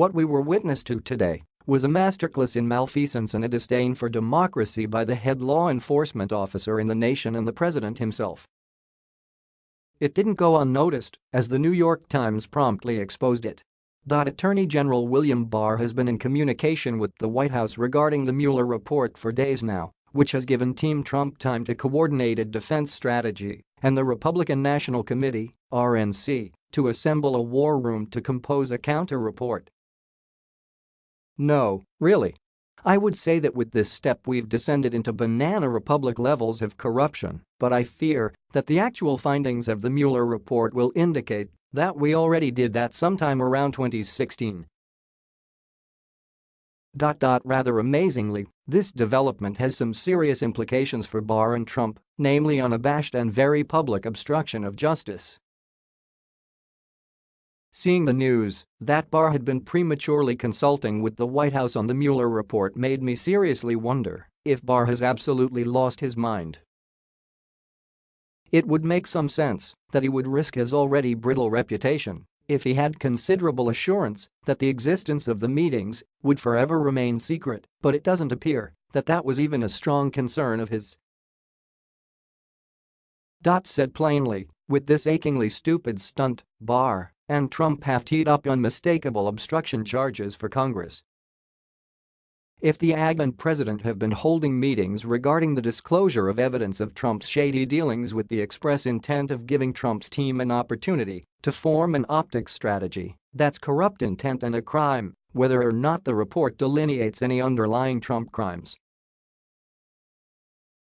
What we were witness to today was a masterclass in malfeasance and a disdain for democracy by the head law enforcement officer in the nation and the president himself. It didn't go unnoticed, as the New York Times promptly exposed it. Attorney General William Barr has been in communication with the White House regarding the Mueller report for days now, which has given Team Trump time to coordinate a defense strategy and the Republican National Committee, RNC, to assemble a war room to compose a counter-report. No, really. I would say that with this step we've descended into banana republic levels of corruption, but I fear that the actual findings of the Mueller report will indicate that we already did that sometime around 2016. Rather amazingly, this development has some serious implications for Barr and Trump, namely unabashed and very public obstruction of justice. Seeing the news that Barr had been prematurely consulting with the White House on the Mueller report made me seriously wonder if Barr has absolutely lost his mind. It would make some sense that he would risk his already brittle reputation if he had considerable assurance that the existence of the meetings would forever remain secret, but it doesn't appear that that was even a strong concern of his. Dot said plainly, with this achingly stupid stunt, Barr and Trump have teed up unmistakable obstruction charges for Congress. If the AG and president have been holding meetings regarding the disclosure of evidence of Trump's shady dealings with the express intent of giving Trump's team an opportunity to form an optics strategy, that's corrupt intent and a crime, whether or not the report delineates any underlying Trump crimes.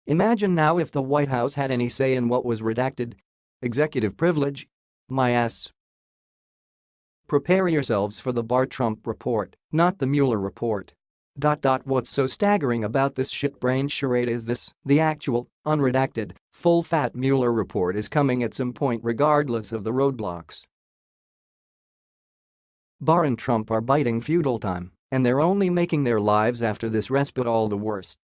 Imagine now if the White House had any say in what was redacted. Executive privilege? My ass. Prepare yourselves for the Barr-Trump report, not the Mueller report. What's so staggering about this shit-brained charade is this, the actual, unredacted, full-fat Mueller report is coming at some point regardless of the roadblocks. Barr and Trump are biting feudal time, and they're only making their lives after this respite all the worse.